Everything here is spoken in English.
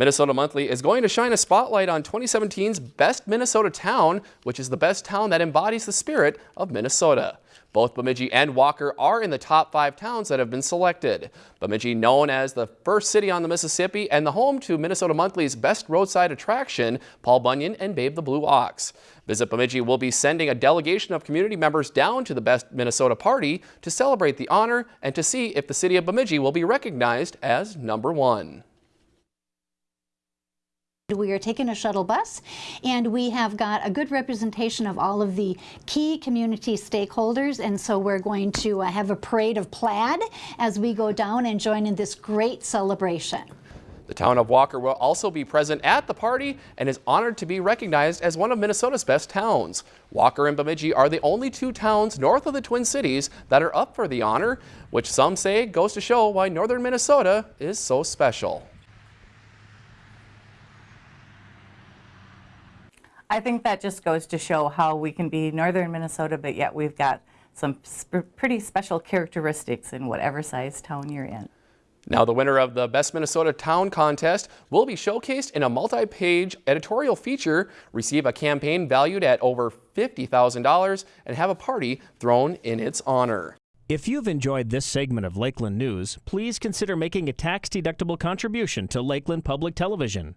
Minnesota Monthly is going to shine a spotlight on 2017's Best Minnesota Town, which is the best town that embodies the spirit of Minnesota. Both Bemidji and Walker are in the top five towns that have been selected. Bemidji, known as the first city on the Mississippi and the home to Minnesota Monthly's best roadside attraction, Paul Bunyan and Babe the Blue Ox. Visit Bemidji will be sending a delegation of community members down to the Best Minnesota Party to celebrate the honor and to see if the city of Bemidji will be recognized as number one. We are taking a shuttle bus and we have got a good representation of all of the key community stakeholders and so we're going to uh, have a parade of plaid as we go down and join in this great celebration. The town of Walker will also be present at the party and is honored to be recognized as one of Minnesota's best towns. Walker and Bemidji are the only two towns north of the Twin Cities that are up for the honor, which some say goes to show why northern Minnesota is so special. I think that just goes to show how we can be northern Minnesota, but yet we've got some sp pretty special characteristics in whatever size town you're in. Now the winner of the Best Minnesota Town Contest will be showcased in a multi-page editorial feature, receive a campaign valued at over $50,000, and have a party thrown in its honor. If you've enjoyed this segment of Lakeland News, please consider making a tax-deductible contribution to Lakeland Public Television.